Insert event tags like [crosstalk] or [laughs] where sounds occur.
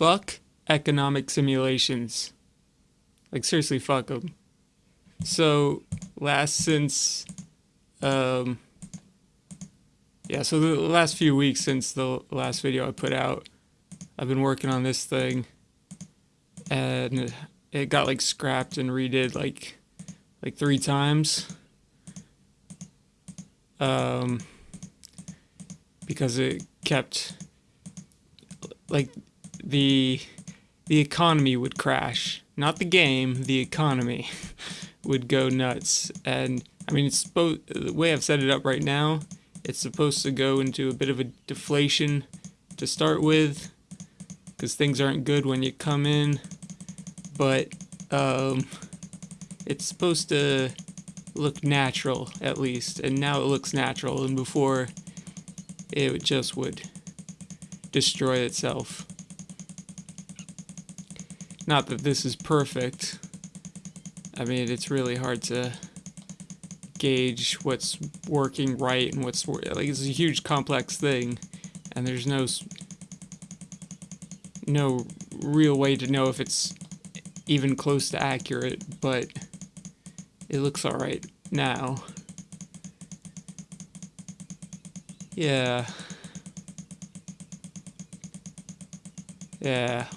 fuck economic simulations. Like seriously, fuck them. So last since, um, yeah, so the last few weeks since the last video I put out, I've been working on this thing, and it got like scrapped and redid like like three times. Um, because it kept like the the economy would crash. Not the game, the economy [laughs] would go nuts. And I mean, it's the way I've set it up right now. It's supposed to go into a bit of a deflation to start with, because things aren't good when you come in. But um, it's supposed to look natural at least, and now it looks natural. And before, it just would destroy itself. Not that this is perfect. I mean, it's really hard to gauge what's working right and what's like it's a huge complex thing and there's no no real way to know if it's even close to accurate but it looks all right now. Yeah. Yeah